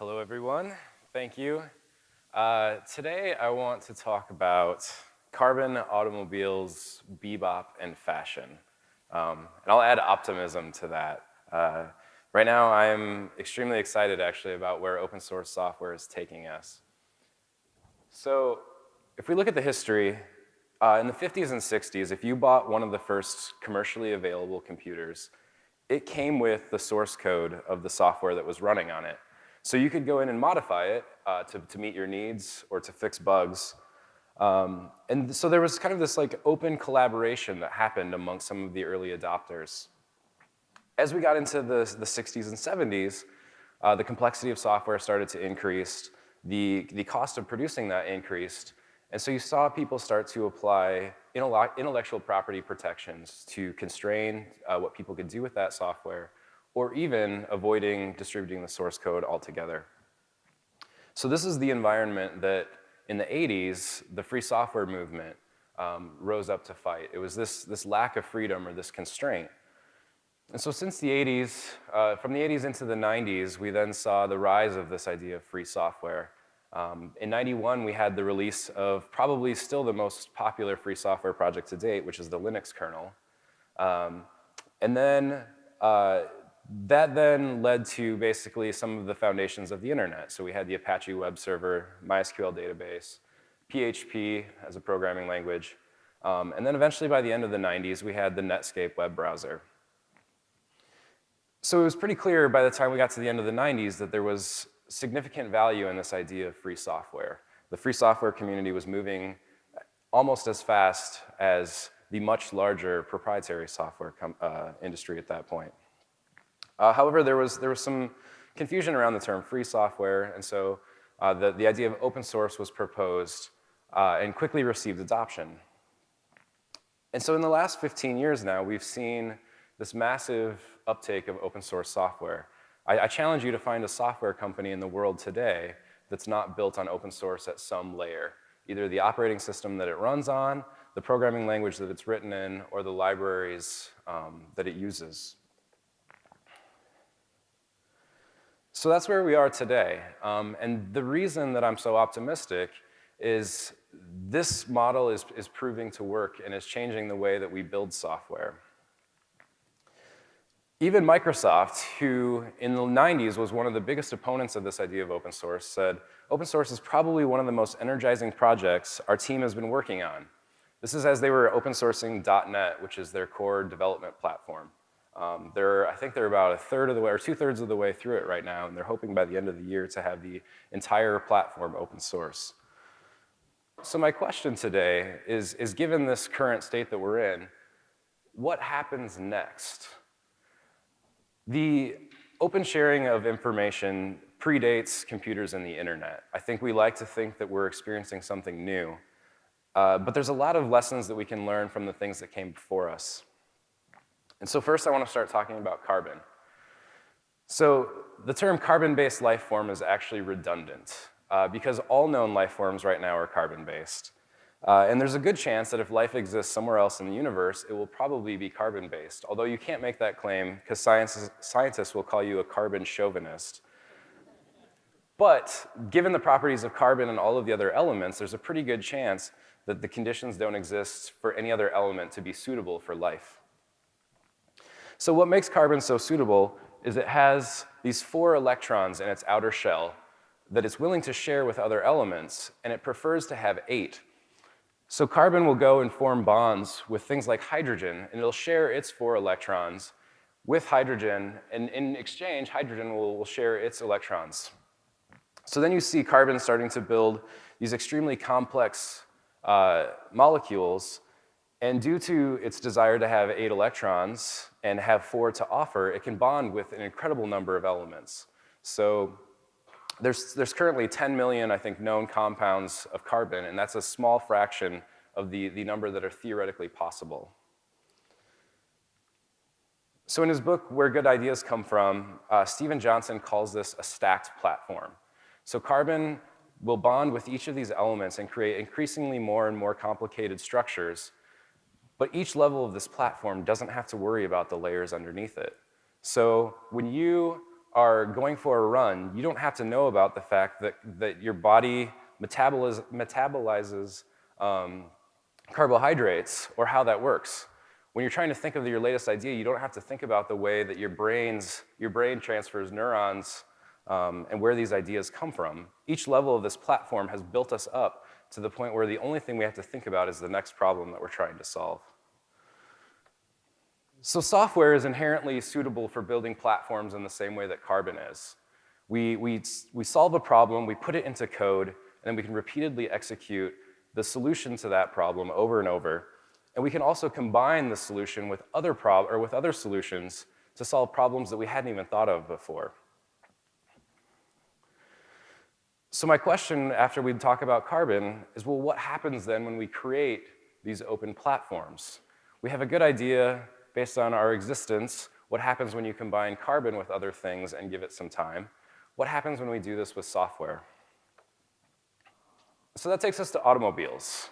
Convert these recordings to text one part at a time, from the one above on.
Hello, everyone. Thank you. Uh, today, I want to talk about carbon automobiles, bebop, and fashion. Um, and I'll add optimism to that. Uh, right now, I'm extremely excited, actually, about where open source software is taking us. So if we look at the history, uh, in the 50s and 60s, if you bought one of the first commercially available computers, it came with the source code of the software that was running on it. So you could go in and modify it uh, to, to meet your needs or to fix bugs. Um, and so there was kind of this like open collaboration that happened among some of the early adopters. As we got into the, the 60s and 70s, uh, the complexity of software started to increase, the, the cost of producing that increased, and so you saw people start to apply intellectual property protections to constrain uh, what people could do with that software or even avoiding distributing the source code altogether. So this is the environment that in the 80s, the free software movement um, rose up to fight. It was this, this lack of freedom or this constraint. And so since the 80s, uh, from the 80s into the 90s, we then saw the rise of this idea of free software. Um, in 91, we had the release of probably still the most popular free software project to date, which is the Linux kernel. Um, and then uh, that then led to basically some of the foundations of the internet. So we had the Apache web server, MySQL database, PHP as a programming language, um, and then eventually by the end of the 90s, we had the Netscape web browser. So it was pretty clear by the time we got to the end of the 90s that there was significant value in this idea of free software. The free software community was moving almost as fast as the much larger proprietary software uh, industry at that point. Uh, however, there was, there was some confusion around the term free software, and so uh, the, the idea of open source was proposed uh, and quickly received adoption. And so in the last 15 years now, we've seen this massive uptake of open source software. I, I, challenge you to find a software company in the world today that's not built on open source at some layer, either the operating system that it runs on, the programming language that it's written in, or the libraries um, that it uses. So that's where we are today. Um, and the reason that I'm so optimistic is this model is, is proving to work and is changing the way that we build software. Even Microsoft, who in the 90s was one of the biggest opponents of this idea of open source, said, open source is probably one of the most energizing projects our team has been working on. This is as they were open sourcing .NET, which is their core development platform. Um, they're, I think they're about a third of the way, or two thirds of the way through it right now, and they're hoping by the end of the year to have the entire platform open source. So my question today is, is given this current state that we're in, what happens next? The open sharing of information predates computers and the internet. I think we like to think that we're experiencing something new, uh, but there's a lot of lessons that we can learn from the things that came before us. And so first I want to start talking about carbon. So the term carbon-based life form is actually redundant uh, because all known life forms right now are carbon-based. Uh, and there's a good chance that if life exists somewhere else in the universe, it will probably be carbon-based, although you can't make that claim because scientists will call you a carbon chauvinist. But given the properties of carbon and all of the other elements, there's a pretty good chance that the conditions don't exist for any other element to be suitable for life. So what makes carbon so suitable is it has these four electrons in its outer shell that it's willing to share with other elements, and it prefers to have eight. So carbon will go and form bonds with things like hydrogen, and it'll share its four electrons with hydrogen, and in exchange, hydrogen will, will share its electrons. So then you see carbon starting to build these extremely complex uh, molecules and due to its desire to have eight electrons and have four to offer, it can bond with an incredible number of elements. So there's, there's currently 10 million, I think, known compounds of carbon, and that's a small fraction of the, the number that are theoretically possible. So in his book, Where Good Ideas Come From, uh, Steven Johnson calls this a stacked platform. So carbon will bond with each of these elements and create increasingly more and more complicated structures but each level of this platform doesn't have to worry about the layers underneath it. So when you are going for a run, you don't have to know about the fact that, that your body metaboliz metabolizes um, carbohydrates or how that works. When you're trying to think of your latest idea, you don't have to think about the way that your, brains, your brain transfers neurons um, and where these ideas come from. Each level of this platform has built us up to the point where the only thing we have to think about is the next problem that we're trying to solve. So software is inherently suitable for building platforms in the same way that Carbon is. We, we, we solve a problem, we put it into code, and then we can repeatedly execute the solution to that problem over and over. And we can also combine the solution with other, prob or with other solutions to solve problems that we hadn't even thought of before. So my question after we talk about Carbon is, well, what happens then when we create these open platforms? We have a good idea based on our existence, what happens when you combine Carbon with other things and give it some time? What happens when we do this with software? So that takes us to automobiles.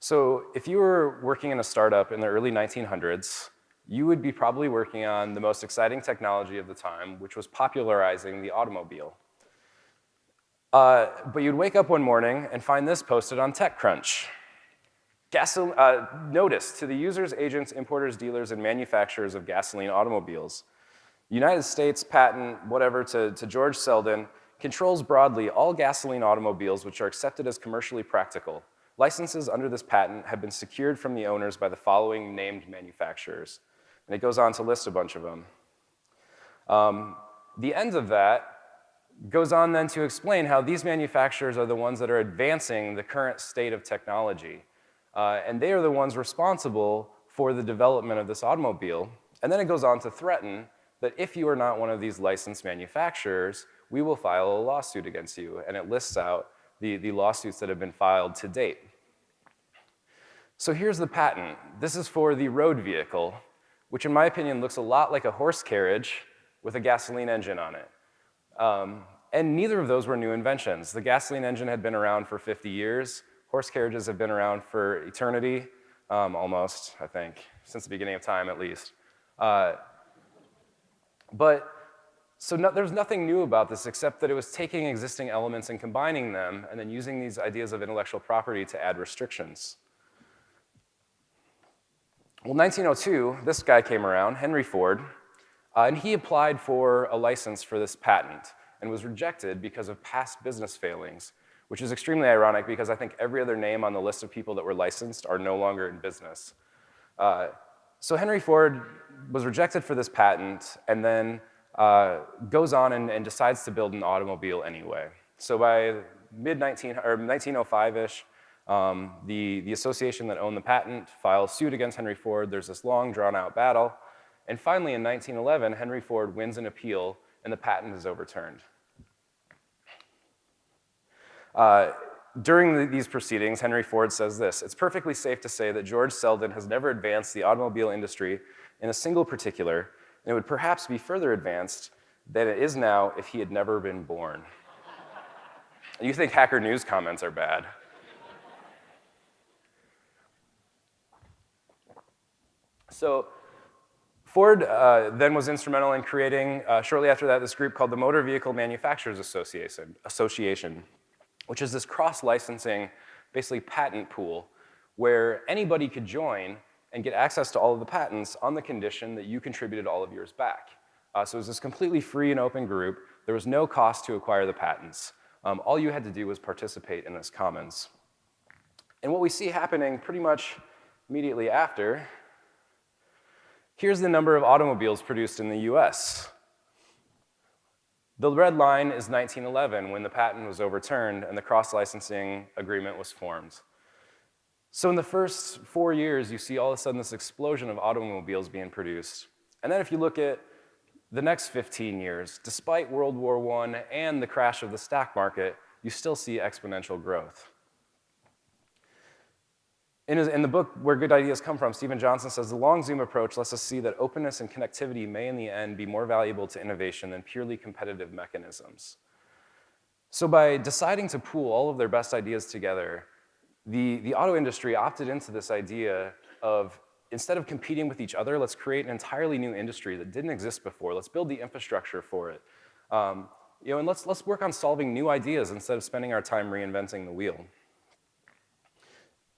So if you were working in a startup in the early 1900s, you would be probably working on the most exciting technology of the time, which was popularizing the automobile. Uh, but you'd wake up one morning and find this posted on TechCrunch. Gasol uh, notice to the users, agents, importers, dealers, and manufacturers of gasoline automobiles. United States patent, whatever, to, to George Selden, controls broadly all gasoline automobiles which are accepted as commercially practical. Licenses under this patent have been secured from the owners by the following named manufacturers. And it goes on to list a bunch of them. Um, the end of that goes on then to explain how these manufacturers are the ones that are advancing the current state of technology. Uh, and they are the ones responsible for the development of this automobile. And then it goes on to threaten that if you are not one of these licensed manufacturers, we will file a lawsuit against you. And it lists out the, the lawsuits that have been filed to date. So here's the patent. This is for the road vehicle, which in my opinion looks a lot like a horse carriage with a gasoline engine on it. Um, and neither of those were new inventions. The gasoline engine had been around for 50 years. Horse carriages have been around for eternity, um, almost, I think, since the beginning of time at least. Uh, but so no, there's nothing new about this except that it was taking existing elements and combining them and then using these ideas of intellectual property to add restrictions. Well, 1902, this guy came around, Henry Ford, uh, and he applied for a license for this patent and was rejected because of past business failings, which is extremely ironic because I think every other name on the list of people that were licensed are no longer in business. Uh, so Henry Ford was rejected for this patent and then uh, goes on and, and, decides to build an automobile anyway. So by mid-19, or 1905-ish, um, the, the association that owned the patent files suit against Henry Ford. There's this long, drawn-out battle. And finally, in 1911, Henry Ford wins an appeal, and the patent is overturned. Uh, during the, these proceedings, Henry Ford says this, it's perfectly safe to say that George Selden has never advanced the automobile industry in a single particular, and it would perhaps be further advanced than it is now if he had never been born. you think Hacker News comments are bad. So Ford uh, then was instrumental in creating, uh, shortly after that, this group called the Motor Vehicle Manufacturers Association, Association which is this cross-licensing, basically patent pool, where anybody could join and get access to all of the patents on the condition that you contributed all of yours back. Uh, so it was this completely free and open group. There was no cost to acquire the patents. Um, all you had to do was participate in this commons. And what we see happening pretty much immediately after, here's the number of automobiles produced in the US. The red line is 1911 when the patent was overturned and the cross-licensing agreement was formed. So in the first four years, you see all of a sudden this explosion of automobiles being produced. And then if you look at the next 15 years, despite World War I and the crash of the stock market, you still see exponential growth. In, his, in, the book Where Good Ideas Come From, Steven Johnson says, the long zoom approach lets us see that openness and connectivity may in the end be more valuable to innovation than purely competitive mechanisms. So by deciding to pool all of their best ideas together, the, the auto industry opted into this idea of instead of competing with each other, let's create an entirely new industry that didn't exist before. Let's build the infrastructure for it. Um, you know, and let's, let's work on solving new ideas instead of spending our time reinventing the wheel.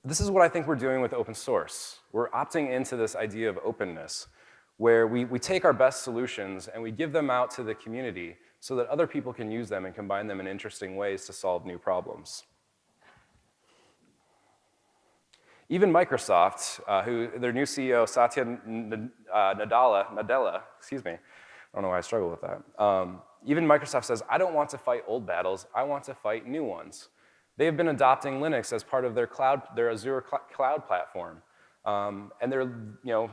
This is what I think we're doing with open source. We're opting into this idea of openness, where we, we take our best solutions and we give them out to the community so that other people can use them and combine them in interesting ways to solve new problems. Even Microsoft, uh, who their new CEO, Satya uh, Nadella, Nadella, excuse me, I don't know why I struggle with that. Um, even Microsoft says, I don't want to fight old battles, I want to fight new ones. They have been adopting Linux as part of their cloud, their Azure cl cloud platform. Um, and they're, you know,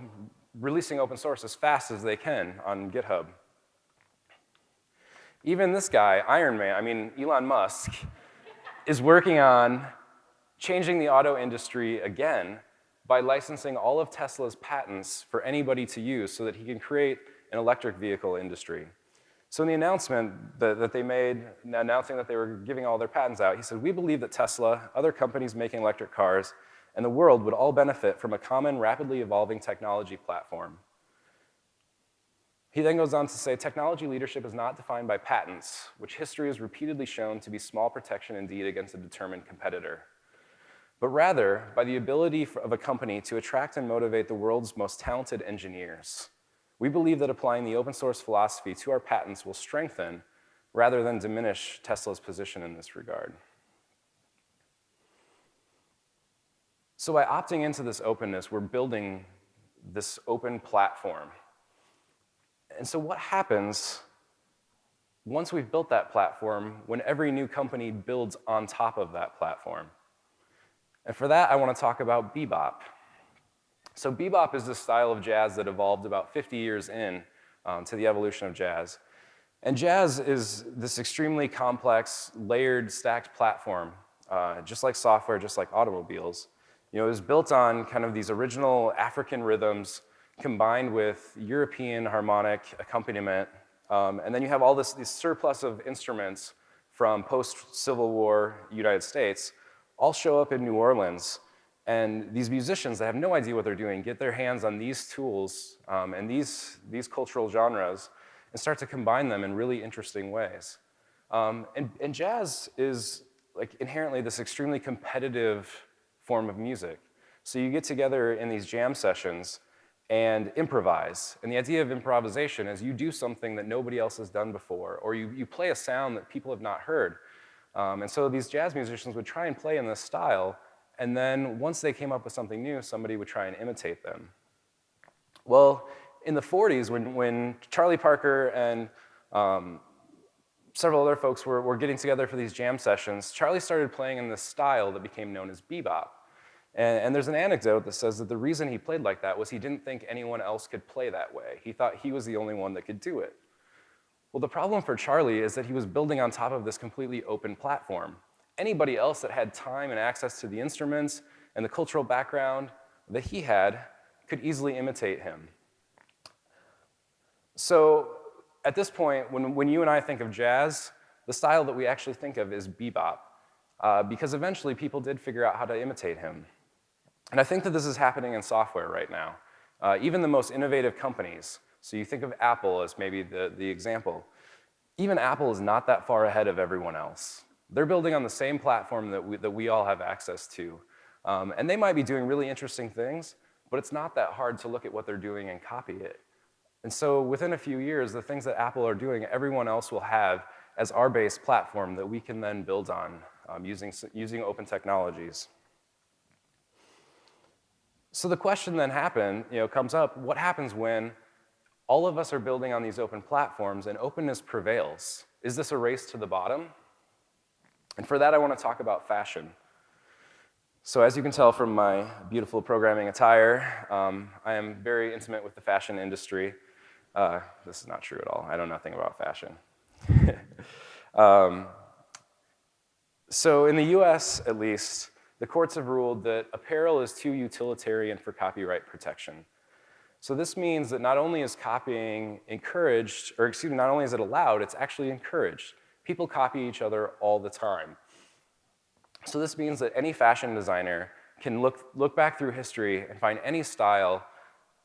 releasing open source as fast as they can on GitHub. Even this guy, Iron Man, I mean, Elon Musk, is working on changing the auto industry again by licensing all of Tesla's patents for anybody to use so that he can create an electric vehicle industry. So in the announcement that, that, they made, announcing that they were giving all their patents out, he said, we believe that Tesla, other companies making electric cars, and the world would all benefit from a common, rapidly evolving technology platform. He then goes on to say, technology leadership is not defined by patents, which history has repeatedly shown to be small protection indeed against a determined competitor but rather by the ability of a company to attract and motivate the world's most talented engineers. We believe that applying the open source philosophy to our patents will strengthen rather than diminish Tesla's position in this regard. So by opting into this openness, we're building this open platform. And so what happens once we've built that platform when every new company builds on top of that platform? And for that, I want to talk about bebop. So bebop is this style of jazz that evolved about 50 years in um, to the evolution of jazz. And jazz is this extremely complex, layered, stacked platform, uh, just like software, just like automobiles. You know, it was built on kind of these original African rhythms combined with European harmonic accompaniment. Um, and then you have all this, this surplus of instruments from post-Civil War United States all show up in New Orleans. And these musicians that have no idea what they're doing get their hands on these tools um, and these, these cultural genres and start to combine them in really interesting ways. Um, and, and jazz is like inherently this extremely competitive form of music. So you get together in these jam sessions and improvise. And the idea of improvisation is you do something that nobody else has done before, or you, you play a sound that people have not heard. Um, and so these jazz musicians would try and play in this style, and then once they came up with something new, somebody would try and imitate them. Well, in the 40s, when, when Charlie Parker and um, several other folks were, were getting together for these jam sessions, Charlie started playing in this style that became known as bebop. And, and, there's an anecdote that says that the reason he played like that was he didn't think anyone else could play that way. He thought he was the only one that could do it. Well, the problem for Charlie is that he was building on top of this completely open platform. Anybody else that had time and access to the instruments and the cultural background that he had could easily imitate him. So at this point, when, when you and I think of jazz, the style that we actually think of is bebop, uh, because eventually people did figure out how to imitate him. And I think that this is happening in software right now. Uh, even the most innovative companies so you think of Apple as maybe the, the example. Even Apple is not that far ahead of everyone else. They're building on the same platform that we, that we all have access to. Um, and they might be doing really interesting things, but it's not that hard to look at what they're doing and copy it. And so within a few years, the things that Apple are doing, everyone else will have as our base platform that we can then build on um, using, using open technologies. So the question then happen, you know, comes up, what happens when all of us are building on these open platforms and openness prevails. Is this a race to the bottom? And for that, I want to talk about fashion. So as you can tell from my beautiful programming attire, um, I am very intimate with the fashion industry. Uh, this is not true at all. I know nothing about fashion. um, so in the US, at least, the courts have ruled that apparel is too utilitarian for copyright protection. So this means that not only is copying encouraged, or excuse me, not only is it allowed, it's actually encouraged. People copy each other all the time. So this means that any fashion designer can look, look back through history and find any style,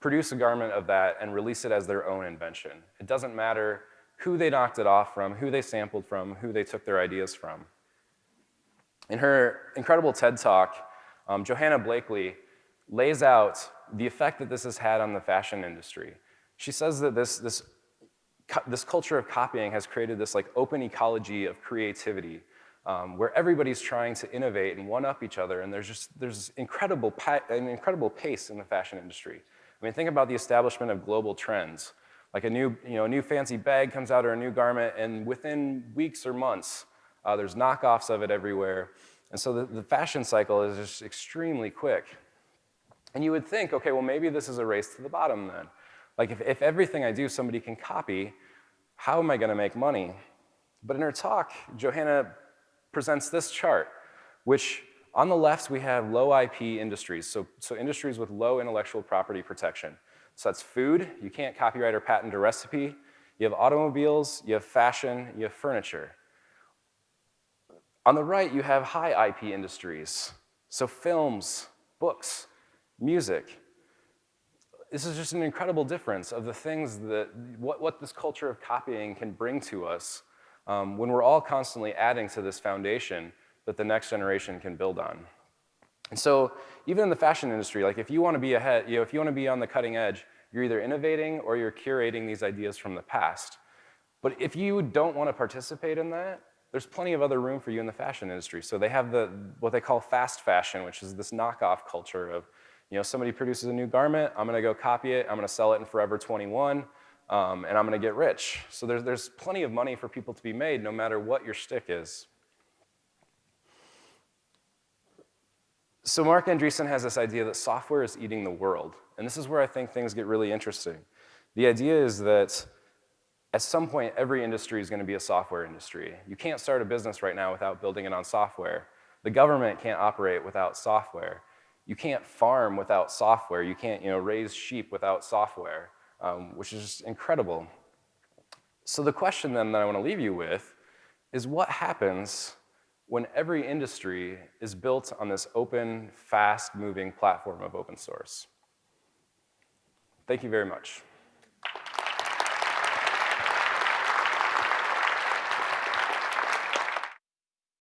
produce a garment of that, and release it as their own invention. It doesn't matter who they knocked it off from, who they sampled from, who they took their ideas from. In her incredible TED Talk, um, Johanna Blakley lays out the effect that this has had on the fashion industry. She says that this, this, this culture of copying has created this like open ecology of creativity um, where everybody's trying to innovate and one-up each other, and there's just there's incredible an incredible pace in the fashion industry. I mean, think about the establishment of global trends. Like a new, you know, a new fancy bag comes out or a new garment, and within weeks or months, uh, there's knockoffs of it everywhere. And so the, the fashion cycle is just extremely quick. And you would think, okay, well, maybe this is a race to the bottom then. Like if, if everything I do somebody can copy, how am I gonna make money? But in her talk, Johanna presents this chart, which on the left we have low IP industries, so, so industries with low intellectual property protection. So that's food, you can't copyright or patent a recipe. You have automobiles, you have fashion, you have furniture. On the right, you have high IP industries, so films, books, music. This is just an incredible difference of the things that, what, what this culture of copying can bring to us um, when we're all constantly adding to this foundation that the next generation can build on. And so even in the fashion industry, like if you want to be ahead, you know, if you want to be on the cutting edge, you're either innovating or you're curating these ideas from the past. But if you don't want to participate in that, there's plenty of other room for you in the fashion industry. So they have the, what they call fast fashion, which is this knockoff culture of, you know, somebody produces a new garment, I'm gonna go copy it, I'm gonna sell it in Forever 21, um, and I'm gonna get rich. So there's, there's plenty of money for people to be made no matter what your stick is. So Marc Andreessen has this idea that software is eating the world. And this is where I think things get really interesting. The idea is that at some point, every industry is gonna be a software industry. You can't start a business right now without building it on software. The government can't operate without software. You can't farm without software. You can't you know, raise sheep without software um, which is just incredible. So the question then that I want to leave you with is what happens when every industry is built on this open, fast-moving platform of open source? Thank you very much.